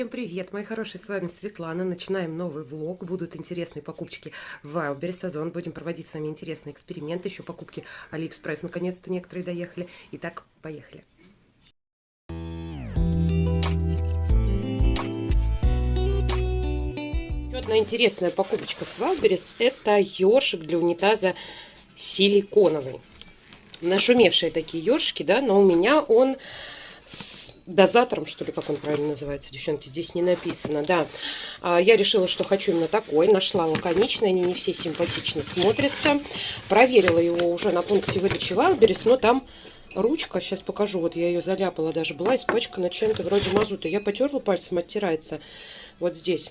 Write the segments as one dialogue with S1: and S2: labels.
S1: Всем привет, мои хорошие, с вами Светлана. Начинаем новый влог. Будут интересные покупочки в Wildberries, Озон. Будем проводить с вами интересные эксперименты. Еще покупки Алиэкспресс. Наконец-то некоторые доехали. Итак, поехали. Еще одна интересная покупочка с Wildberries. Это ёршик для унитаза силиконовый. Нашумевшие такие ёршики, да, но у меня он с дозатором, что ли, как он правильно называется, девчонки, здесь не написано, да. А, я решила, что хочу именно такой, нашла лаконичный, они не все симпатично смотрятся. Проверила его уже на пункте выдачи Wildberries, но там ручка, сейчас покажу, вот я ее заляпала даже, была испачкана чем-то вроде мазута. Я потерла пальцем, оттирается вот здесь.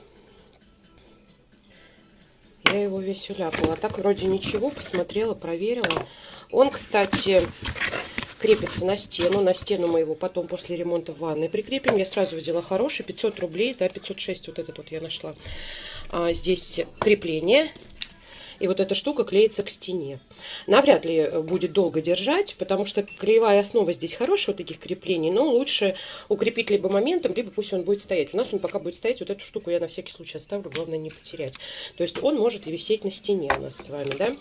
S1: Я его весь уляпала. А так вроде ничего, посмотрела, проверила. Он, кстати, крепится на стену. На стену мы его потом после ремонта в ванной прикрепим. Я сразу взяла хороший, 500 рублей за 506. Вот этот вот я нашла. А, здесь крепление и вот эта штука клеится к стене. Навряд ли будет долго держать, потому что клеевая основа здесь хорошая, вот таких креплений, но лучше укрепить либо моментом, либо пусть он будет стоять. У нас он пока будет стоять, вот эту штуку я на всякий случай оставлю, главное не потерять. То есть он может висеть на стене у нас с вами, да.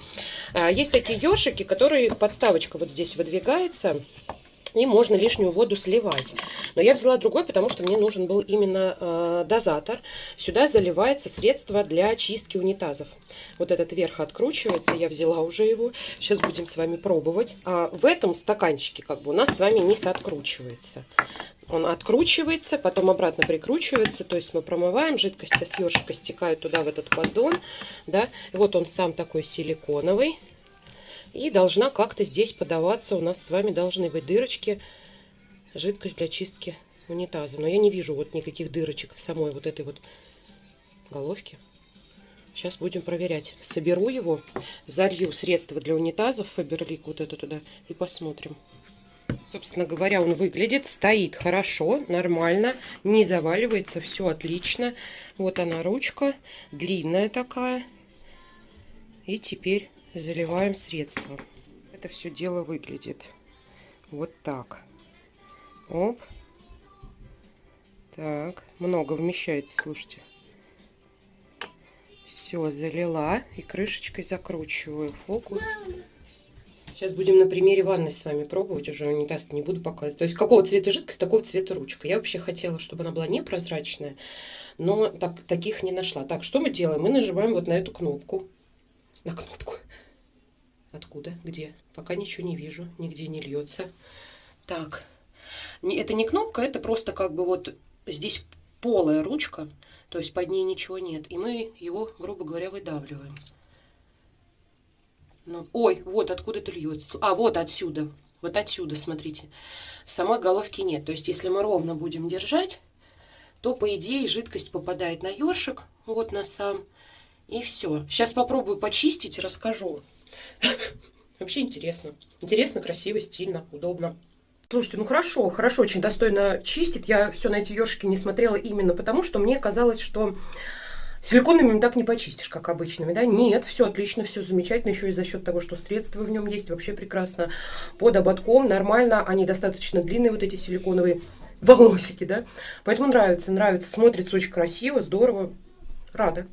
S1: А, есть такие ёршики, которые подставочка вот здесь выдвигается, и можно лишнюю воду сливать. Но я взяла другой, потому что мне нужен был именно э, дозатор. Сюда заливается средство для чистки унитазов. Вот этот верх откручивается, я взяла уже его. Сейчас будем с вами пробовать. А в этом стаканчике как бы у нас с вами низ откручивается. Он откручивается, потом обратно прикручивается. То есть мы промываем, жидкость с ёршика стекает туда, в этот поддон. Да? Вот он сам такой силиконовый. И должна как-то здесь подаваться. У нас с вами должны быть дырочки. Жидкость для чистки унитаза. Но я не вижу вот никаких дырочек в самой вот этой вот головке. Сейчас будем проверять. Соберу его, залью средство для унитазов Фаберлик вот это туда и посмотрим. Собственно говоря, он выглядит, стоит хорошо, нормально, не заваливается, все отлично. Вот она ручка, длинная такая. И теперь заливаем средство. Это все дело выглядит вот так. Оп. Так, много вмещается, слушайте. Все, залила и крышечкой закручиваю фокус. Сейчас будем на примере ванны с вами пробовать, уже унитаз не буду показывать. То есть какого цвета жидкость, такого цвета ручка. Я вообще хотела, чтобы она была непрозрачная, но так, таких не нашла. Так, что мы делаем? Мы нажимаем вот на эту кнопку. На кнопку. Откуда? Где? Пока ничего не вижу, нигде не льется. Так, это не кнопка, это просто как бы вот здесь полая ручка, то есть под ней ничего нет. И мы его, грубо говоря, выдавливаем. Ну, ой, вот откуда это льется. А, вот отсюда. Вот отсюда, смотрите. Самой головке нет. То есть, если мы ровно будем держать, то, по идее, жидкость попадает на ёршик, вот на сам. И все. Сейчас попробую почистить расскажу. Вообще интересно. Интересно, красиво, стильно, удобно. Слушайте, ну хорошо, хорошо, очень достойно чистит. Я все на эти ёршики не смотрела именно потому, что мне казалось, что силиконными так не почистишь, как обычными, да? Нет, все отлично, все замечательно, еще и за счет того, что средства в нем есть, вообще прекрасно. Под ободком нормально, они достаточно длинные, вот эти силиконовые волосики, да? Поэтому нравится, нравится, смотрится очень красиво, здорово, рада.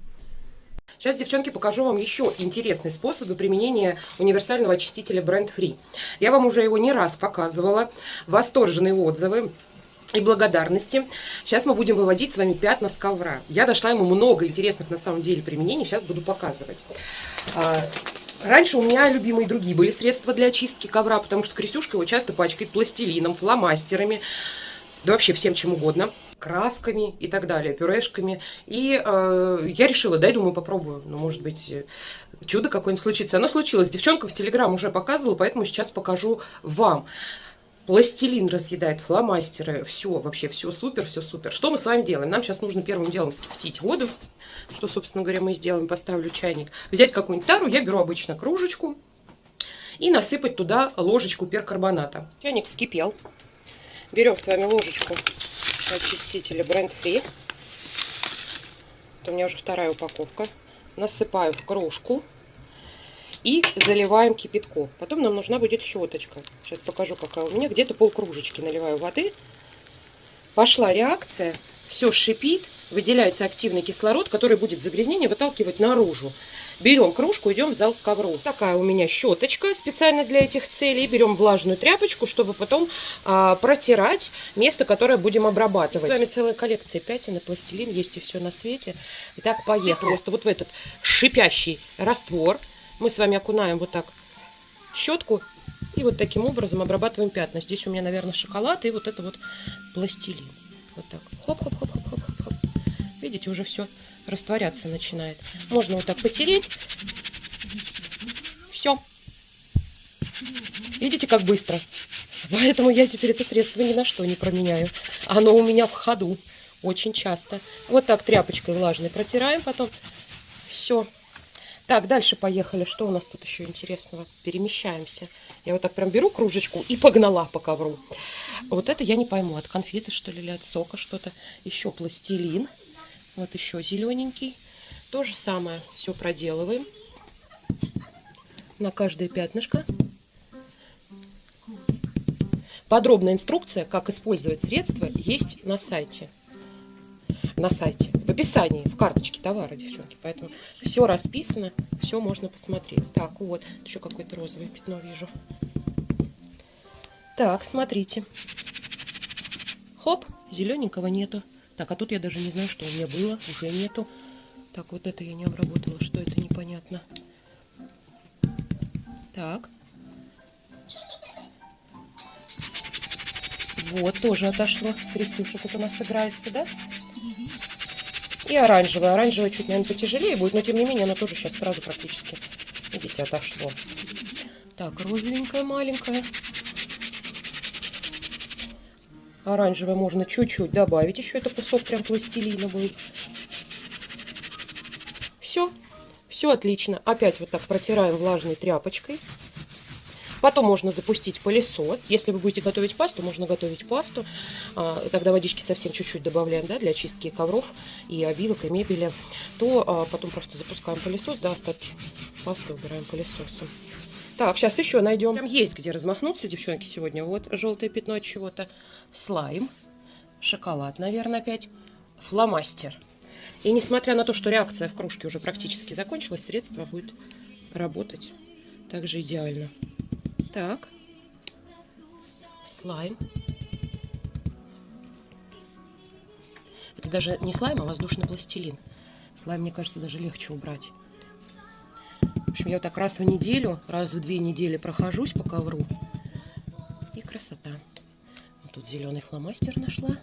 S1: Сейчас, девчонки, покажу вам еще интересные способы применения универсального очистителя Brand Free. Я вам уже его не раз показывала. Восторженные отзывы и благодарности. Сейчас мы будем выводить с вами пятна с ковра. Я дошла ему много интересных на самом деле применений, сейчас буду показывать. А, раньше у меня любимые другие были средства для очистки ковра, потому что Крисюшка его часто пачкает пластилином, фломастерами, да вообще всем чем угодно красками и так далее, пюрешками. И э, я решила, дай, думаю, попробую. Ну, может быть, чудо какое-нибудь случится. Оно случилось. Девчонка в Телеграм уже показывала, поэтому сейчас покажу вам. Пластилин разъедает, фломастеры, все, вообще все супер, все супер. Что мы с вами делаем? Нам сейчас нужно первым делом скипятить воду, что, собственно говоря, мы сделаем. Поставлю чайник. Взять какую-нибудь тару, я беру обычно кружечку и насыпать туда ложечку перкарбоната. Чайник вскипел. Берем с вами ложечку очистителя Brand Free. Это у меня уже вторая упаковка. Насыпаю в кружку и заливаем кипятком. Потом нам нужна будет щеточка. Сейчас покажу, какая у меня. Где-то полкружечки наливаю воды. Пошла реакция. все шипит, выделяется активный кислород, который будет загрязнение выталкивать наружу. Берем кружку, идем в зал к ковру. Такая у меня щеточка специально для этих целей. Берем влажную тряпочку, чтобы потом а, протирать место, которое будем обрабатывать. С вами целая коллекция пятен и пластилин, есть и все на свете. Итак, поехали. Просто вот в этот шипящий раствор мы с вами окунаем вот так щетку и вот таким образом обрабатываем пятна. Здесь у меня, наверное, шоколад и вот это вот пластилин. Вот так. Хоп-хоп-хоп-хоп-хоп-хоп. Видите, уже все растворяться начинает. Можно вот так потереть. Все. Видите, как быстро? Поэтому я теперь это средство ни на что не променяю. Оно у меня в ходу очень часто. Вот так тряпочкой влажной протираем потом. Все. Так, дальше поехали. Что у нас тут еще интересного? Перемещаемся. Я вот так прям беру кружечку и погнала по ковру. Вот это я не пойму, от конфеты что ли, или от сока что-то. Еще пластилин. Вот еще зелененький. То же самое все проделываем. На каждое пятнышко. Подробная инструкция, как использовать средства, есть на сайте. На сайте, в описании, в карточке товара, девчонки. Поэтому все расписано, все можно посмотреть. Так, вот, еще какое-то розовое пятно вижу. Так, смотрите. Хоп, зелененького нету. Так, а тут я даже не знаю, что у меня было, уже нету. Так, вот это я не обработала, что это непонятно. Так. Вот, тоже отошло. Крестюша тут у нас играется, да? И оранжевая. Оранжевая чуть, наверное, потяжелее будет, но тем не менее она тоже сейчас сразу практически, видите, отошло. Так, розовенькая маленькая. Оранжевое можно чуть-чуть добавить. Еще это кусок прям пластилина будет. Все. Все отлично. Опять вот так протираем влажной тряпочкой. Потом можно запустить пылесос. Если вы будете готовить пасту, можно готовить пасту. А, тогда водички совсем чуть-чуть добавляем да, для очистки ковров и обивок, и мебели. То а, потом просто запускаем пылесос, да, остатки пасты убираем пылесосом. Так, сейчас еще найдем. Там есть где размахнуться, девчонки, сегодня. Вот желтое пятно от чего-то. Слайм. Шоколад, наверное, опять. Фломастер. И несмотря на то, что реакция в кружке уже практически закончилась, средство будет работать также идеально. Так. Слайм. Это даже не слайм, а воздушный пластилин. Слайм, мне кажется, даже легче убрать. Общем, я так раз в неделю, раз в две недели прохожусь по ковру. И красота. Вот тут зеленый фломастер нашла.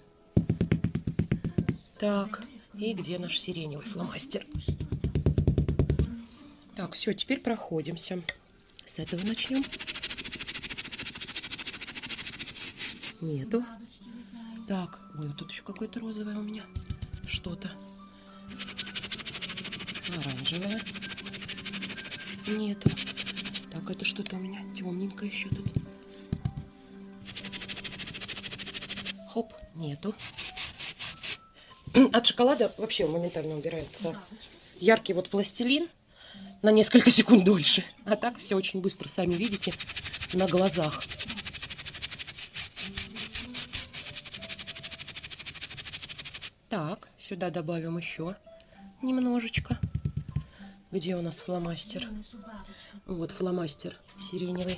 S1: Так, и где наш сиреневый фломастер? Так, все, теперь проходимся. С этого начнем. Нету. Так, ой, вот тут еще какое-то розовое у меня. Что-то. Оранжевое. Нету. Так, это что-то у меня темненькое еще тут. Хоп, нету. От шоколада вообще моментально убирается яркий вот пластилин на несколько секунд дольше. А так все очень быстро, сами видите, на глазах. Так, сюда добавим еще немножечко. Где у нас фломастер? Вот фломастер сиреневый.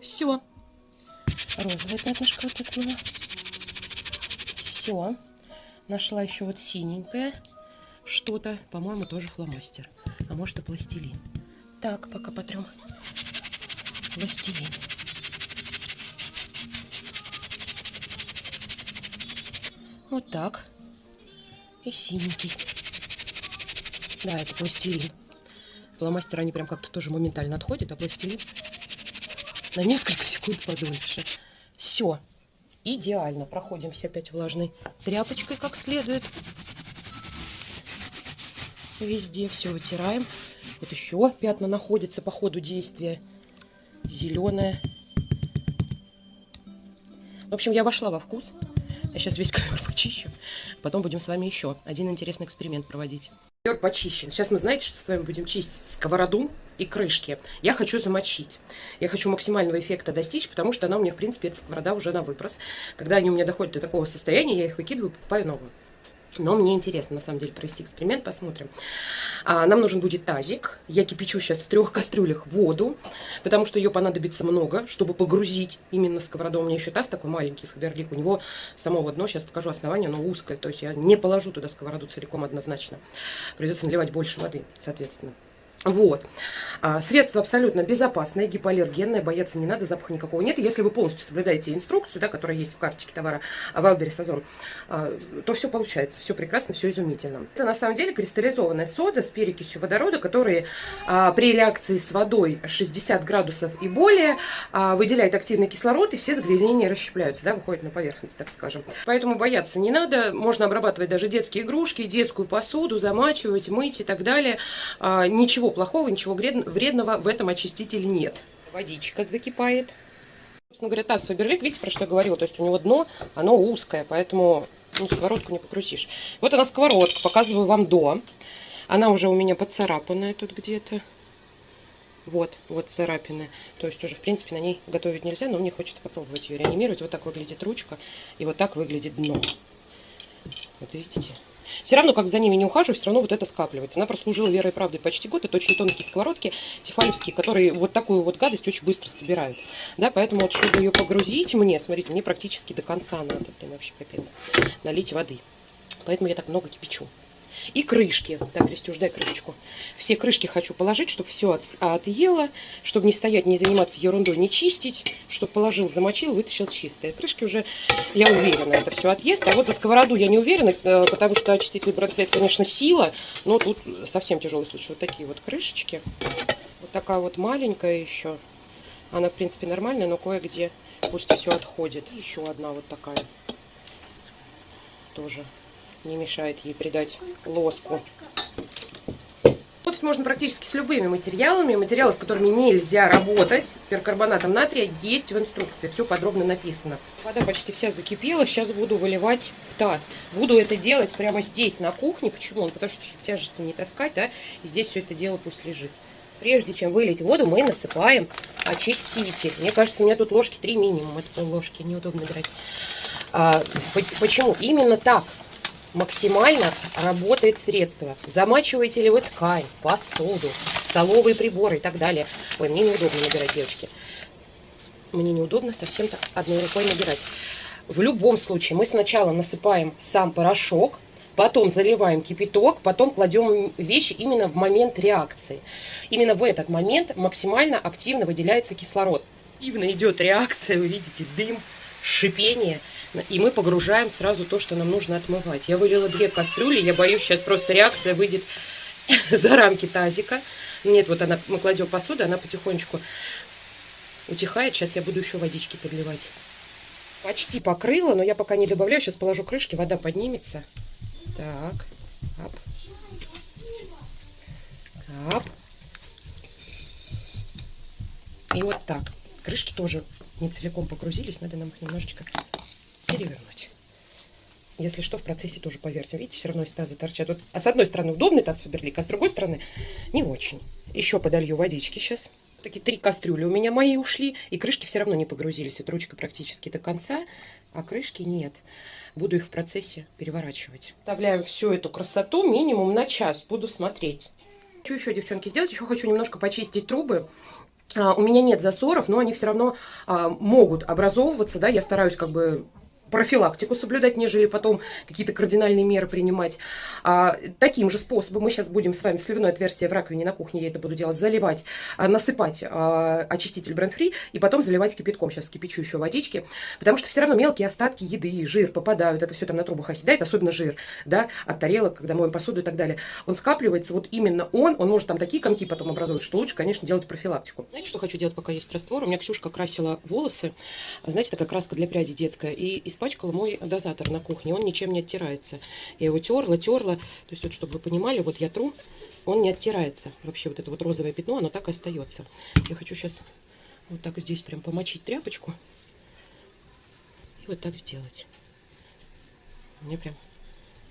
S1: Все. Розовое пятнышко вот было. Все. Нашла еще вот синенькое что-то. По-моему, тоже фломастер. А может и пластилин. Так, пока потрем. Пластилин. Вот так и синенький. Да, это пластилин. Фломастер они прям как-то тоже моментально отходят, а пластилин на несколько секунд подольше. Все. Идеально. Проходимся опять влажной тряпочкой как следует. Везде все вытираем. Вот еще пятна находятся по ходу действия. Зеленое. В общем, я вошла во вкус. Я сейчас весь ковер почищу. Потом будем с вами еще один интересный эксперимент проводить. Ковер почищен. Сейчас мы знаете, что с вами будем чистить сковороду и крышки. Я хочу замочить. Я хочу максимального эффекта достичь, потому что она у меня, в принципе, эта сковорода уже на выброс. Когда они у меня доходят до такого состояния, я их выкидываю, покупаю новую. Но мне интересно, на самом деле, провести эксперимент, посмотрим. А, нам нужен будет тазик. Я кипячу сейчас в трех кастрюлях воду, потому что ее понадобится много, чтобы погрузить именно сковороду. У меня еще таз такой маленький, Фаберлик. У него само дно, сейчас покажу основание, оно узкое. То есть я не положу туда сковороду целиком однозначно. Придется наливать больше воды, соответственно. Вот. А, средство абсолютно безопасное, гипоаллергенное, бояться не надо, запаха никакого нет. И если вы полностью соблюдаете инструкцию, да, которая есть в карточке товара Валбери Сазон, а, то все получается, все прекрасно, все изумительно. Это на самом деле кристаллизованная сода с перекисью водорода, которые а, при реакции с водой 60 градусов и более а, выделяет активный кислород, и все загрязнения расщепляются, да, выходят на поверхность, так скажем. Поэтому бояться не надо, можно обрабатывать даже детские игрушки, детскую посуду, замачивать, мыть и так далее. А, ничего плохого, ничего вредного в этом очистителе нет. Водичка закипает. Собственно говоря, таз Фаберлик, видите, про что я говорила, то есть у него дно, оно узкое, поэтому ну, сковородку не покрутишь. Вот она сковородка, показываю вам до. Она уже у меня поцарапанная тут где-то. Вот, вот царапины. То есть уже, в принципе, на ней готовить нельзя, но мне хочется попробовать ее реанимировать. Вот так выглядит ручка, и вот так выглядит дно. Вот видите? Все равно, как за ними не ухаживаю, все равно вот это скапливается. Она прослужила верой и правдой почти год. Это очень тонкие сковородки тефалевские, которые вот такую вот гадость очень быстро собирают. Да, поэтому вот, чтобы ее погрузить мне, смотрите, мне практически до конца надо. Блин, вообще капец. Налить воды. Поэтому я так много кипячу. И крышки. Так, Крестюш, дай крышечку. Все крышки хочу положить, чтобы все от, отъело, чтобы не стоять, не заниматься ерундой, не чистить, чтобы положил, замочил, вытащил чистые. Крышки уже, я уверена, это все отъест. А вот за сковороду я не уверена, э, потому что очиститель Брэдфлет, конечно, сила, но тут совсем тяжелый случай. Вот такие вот крышечки. Вот такая вот маленькая еще. Она, в принципе, нормальная, но кое-где пусть все отходит. Еще одна вот такая. Тоже не мешает ей придать лоску. Работать можно практически с любыми материалами. Материалы, с которыми нельзя работать, перкарбонатом натрия, есть в инструкции. Все подробно написано. Вода почти вся закипела. Сейчас буду выливать в таз. Буду это делать прямо здесь, на кухне. Почему? Потому что, тяжести не таскать, да, и здесь все это дело пусть лежит. Прежде чем вылить воду, мы насыпаем очиститель. Мне кажется, у меня тут ложки 3 минимум. Это ложки, неудобно брать. А, почему? Именно так максимально работает средство. Замачиваете ли вы ткань, посуду, столовые приборы и так далее. Ой, мне неудобно набирать, девочки. Мне неудобно совсем так одной рукой набирать. В любом случае мы сначала насыпаем сам порошок, потом заливаем кипяток, потом кладем вещи именно в момент реакции. Именно в этот момент максимально активно выделяется кислород. Активно идет реакция, вы видите, дым, шипение – и мы погружаем сразу то, что нам нужно отмывать. Я вылила две кастрюли, я боюсь, сейчас просто реакция выйдет за рамки тазика. Нет, вот она, мы кладем посуду, она потихонечку утихает. Сейчас я буду еще водички подливать. Почти покрыла, но я пока не добавляю. Сейчас положу крышки, вода поднимется. Так, ап. Ап. И вот так. Крышки тоже не целиком погрузились, надо нам их немножечко перевернуть. Если что, в процессе тоже поверьте. Видите, все равно из таза торчат. Вот, а с одной стороны удобный таз Фаберлик, а с другой стороны не очень. Еще подолью водички сейчас. Такие три кастрюли у меня мои ушли, и крышки все равно не погрузились. Вот ручка практически до конца, а крышки нет. Буду их в процессе переворачивать. Вставляем всю эту красоту минимум на час. Буду смотреть. Что еще, девчонки, сделать? Еще хочу немножко почистить трубы. А, у меня нет засоров, но они все равно а, могут образовываться, да, я стараюсь как бы профилактику соблюдать, нежели потом какие-то кардинальные меры принимать. А, таким же способом мы сейчас будем с вами сливное отверстие в раковине на кухне, я это буду делать, заливать, а, насыпать а, очиститель бренд-фри и потом заливать кипятком. Сейчас кипячу еще водички, потому что все равно мелкие остатки еды, жир попадают, это все там на трубах оседает, особенно жир, да, от тарелок, когда моем посуду и так далее. Он скапливается, вот именно он, он может там такие комки потом образовывать, что лучше, конечно, делать профилактику. Знаете, что хочу делать, пока есть раствор? У меня Ксюшка красила волосы, знаете, такая краска для пряди детская, и из испачкала мой дозатор на кухне. Он ничем не оттирается. Я его терла, терла. То есть, вот, чтобы вы понимали, вот я тру, он не оттирается. Вообще, вот это вот розовое пятно, оно так и остается. Я хочу сейчас вот так здесь прям помочить тряпочку. И вот так сделать. Мне прям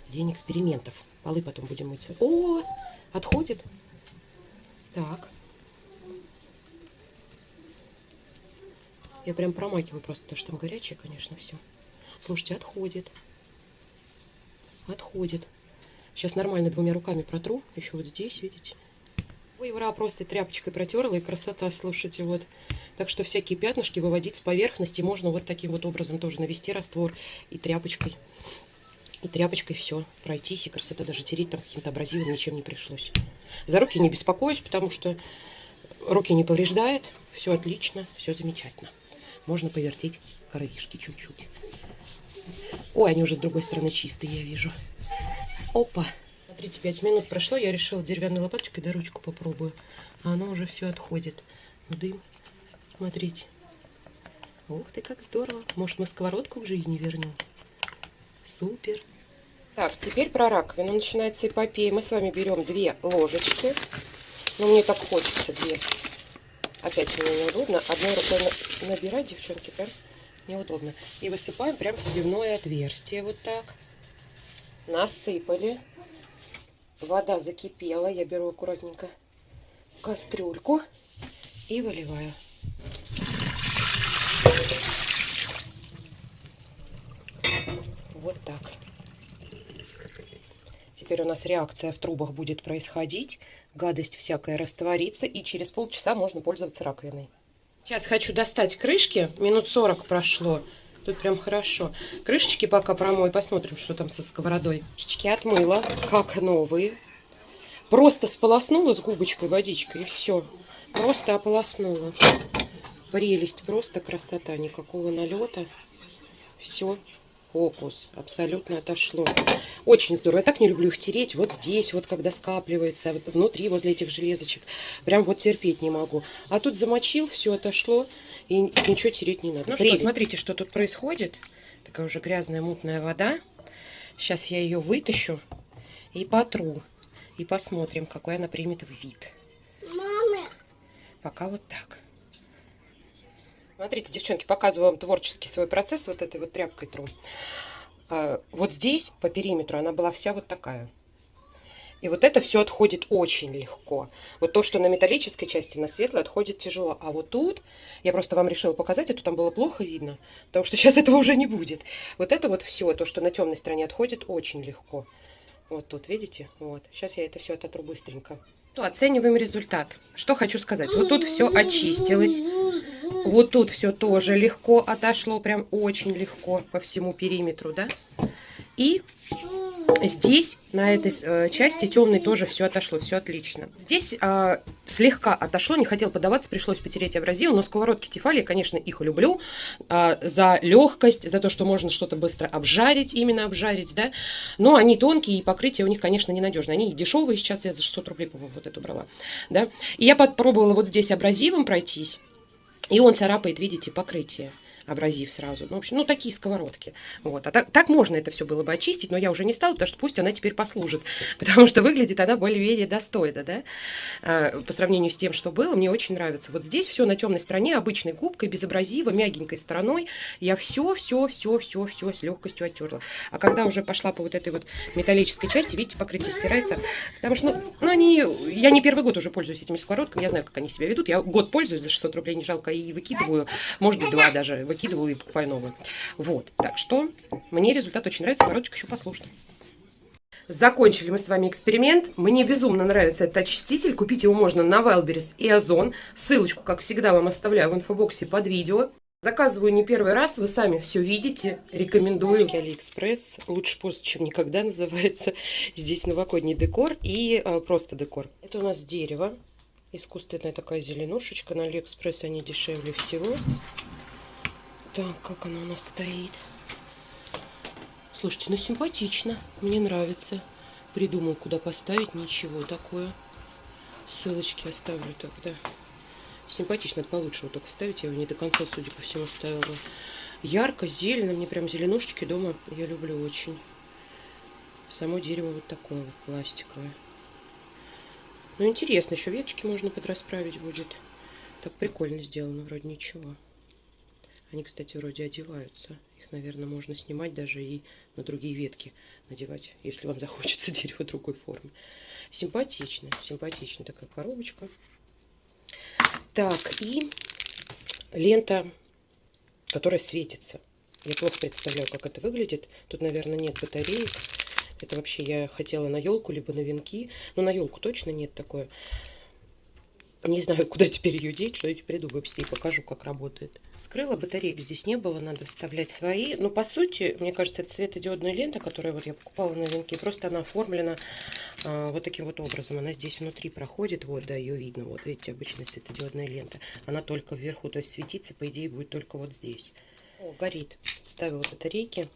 S1: День экспериментов. Полы потом будем мыть. О, отходит. Так. Я прям промакиваю просто, потому что там горячее, конечно, все. Слушайте, отходит. Отходит. Сейчас нормально двумя руками протру. Еще вот здесь, видите? Ой, ура, просто тряпочкой протерла, и красота, слушайте, вот. Так что всякие пятнышки выводить с поверхности можно вот таким вот образом тоже навести раствор и тряпочкой. И тряпочкой все пройтись, и красота даже тереть там каким-то абразивом ничем не пришлось. За руки не беспокоюсь, потому что руки не повреждает. Все отлично, все замечательно. Можно повертеть краешки чуть-чуть. Ой, они уже с другой стороны чистые, я вижу. Опа. 35 минут прошло, я решила деревянной лопаточкой до ручку попробую. А оно уже все отходит. Дым. Смотрите. Ух ты, как здорово. Может, мы сковородку в жизни вернем? Супер. Так, теперь про раковину начинается эпопея. Мы с вами берем две ложечки. Ну, мне так хочется две. Опять мне неудобно. Одной рукой набирать, девчонки, прям неудобно. И высыпаем прям в сливное отверстие. Вот так. Насыпали. Вода закипела. Я беру аккуратненько кастрюльку и выливаю. Вот так. Теперь у нас реакция в трубах будет происходить. Гадость всякая растворится. И через полчаса можно пользоваться раковиной. Сейчас хочу достать крышки. Минут 40 прошло. Тут прям хорошо. Крышечки пока промой. Посмотрим, что там со сковородой. Крышечки отмыла, как новые. Просто сполоснула с губочкой водичкой и все. Просто ополоснула. Прелесть, просто красота. Никакого налета. Все, фокус. Абсолютно отошло. Очень здорово. Я так не люблю их тереть. Вот здесь, вот когда скапливается, вот внутри, возле этих железочек. Прям вот терпеть не могу. А тут замочил, все отошло. И ничего тереть не надо. Ну Прелесть. что, смотрите, что тут происходит. Такая уже грязная, мутная вода. Сейчас я ее вытащу и потру. И посмотрим, какой она примет вид. Мама. Пока вот так. Смотрите, девчонки, показываю вам творческий свой процесс вот этой вот тряпкой тру. А, вот здесь, по периметру, она была вся вот такая. И вот это все отходит очень легко. Вот то, что на металлической части, на светлой, отходит тяжело. А вот тут, я просто вам решила показать, это там было плохо видно, потому что сейчас этого уже не будет. Вот это вот все, то, что на темной стороне отходит, очень легко. Вот тут, видите? Вот. Сейчас я это все ототру быстренько. То оцениваем результат. Что хочу сказать. Вот тут все очистилось. Вот тут все тоже легко отошло. Прям очень легко по всему периметру, да? И Здесь, на этой э, части темной тоже все отошло, все отлично. Здесь э, слегка отошло, не хотел подаваться, пришлось потереть абразив, но сковородки Тефали, конечно, их люблю э, за легкость, за то, что можно что-то быстро обжарить, именно обжарить, да. Но они тонкие, и покрытие у них, конечно, ненадежное. Они дешевые, сейчас я за 600 рублей, по-моему, вот эту брала, да. И я попробовала вот здесь абразивом пройтись, и он царапает, видите, покрытие абразив сразу. Ну, в общем, ну, такие сковородки. Вот. А так, так можно это все было бы очистить, но я уже не стала, потому что пусть она теперь послужит. Потому что выглядит она более-менее достойно, да, а, по сравнению с тем, что было. Мне очень нравится. Вот здесь все на темной стороне, обычной губкой, без абразива, мягенькой стороной. Я все, все, все, все, все с легкостью оттерла. А когда уже пошла по вот этой вот металлической части, видите, покрытие стирается. Потому что, ну, ну они, я не первый год уже пользуюсь этими сковородками, я знаю, как они себя ведут. Я год пользуюсь за 600 рублей, не жалко, и выкидываю, может быть, два даже выкидывала и покупаю новую. Вот, так что мне результат очень нравится, коробочка еще послужит. Закончили мы с вами эксперимент. Мне безумно нравится этот очиститель. Купить его можно на Wildberries и Озон. Ссылочку, как всегда, вам оставляю в инфобоксе под видео. Заказываю не первый раз, вы сами все видите. Рекомендую. Алиэкспресс. Лучше поздно, чем никогда называется. Здесь новогодний декор и э, просто декор. Это у нас дерево. Искусственная такая зеленушечка. На Алиэкспресс они дешевле всего. Так, как она у нас стоит. Слушайте, ну симпатично. Мне нравится. Придумал, куда поставить. Ничего такое. Ссылочки оставлю тогда. Симпатично. Это получше вот только вставить. Я его не до конца, судя по всему, ставила. Ярко, зелено. Мне прям зеленушечки дома я люблю очень. Само дерево вот такое вот пластиковое. Ну, интересно. Еще веточки можно подрасправить будет. Так прикольно сделано. Вроде ничего. Они, кстати, вроде одеваются. Их, наверное, можно снимать даже и на другие ветки надевать, если вам захочется дерево другой формы. Симпатично, симпатичная такая коробочка. Так, и лента, которая светится. Я плохо представляю, как это выглядит. Тут, наверное, нет батареек. Это вообще я хотела на елку, либо на венки. Но на елку точно нет такое. Не знаю, куда теперь ее деть, что я теперь придумаю, и покажу, как работает. Скрыла, батареек здесь не было, надо вставлять свои. Но по сути, мне кажется, это светодиодная лента, которую вот я покупала на венке. Просто она оформлена а, вот таким вот образом. Она здесь внутри проходит, вот, да, ее видно. Вот, видите, обычная светодиодная лента. Она только вверху, то есть светиться, по идее, будет только вот здесь. О, горит. Ставила батарейки.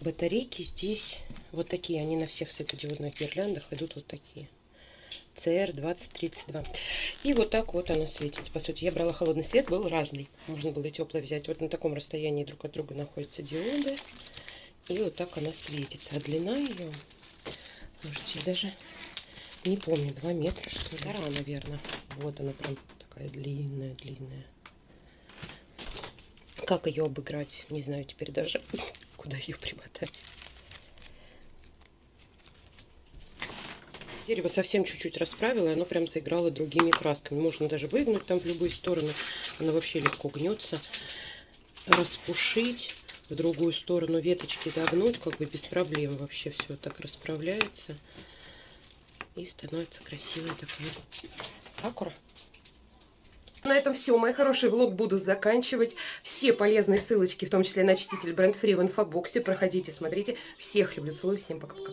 S1: Батарейки здесь вот такие. Они на всех светодиодных гирляндах идут вот такие. CR2032. И вот так вот она светится. По сути, я брала холодный свет, был разный. Можно было и теплый взять. Вот на таком расстоянии друг от друга находятся диоды. И вот так она светится. А длина ее, можете даже не помню, 2 метра, что ли. Гора, наверное. Вот она прям такая длинная, длинная. Как ее обыграть? Не знаю теперь даже, куда ее примотать. Дерево совсем чуть-чуть расправила, и оно прям заиграло другими красками. Можно даже выгнуть там в любые стороны. Оно вообще легко гнется. Распушить в другую сторону веточки загнуть, как бы без проблем вообще все так расправляется. И становится красивая такая сакура. На этом все, мои хорошие, влог буду заканчивать. Все полезные ссылочки, в том числе на чтитель бренд Free в инфобоксе. Проходите, смотрите. Всех люблю, целую, всем пока-пока.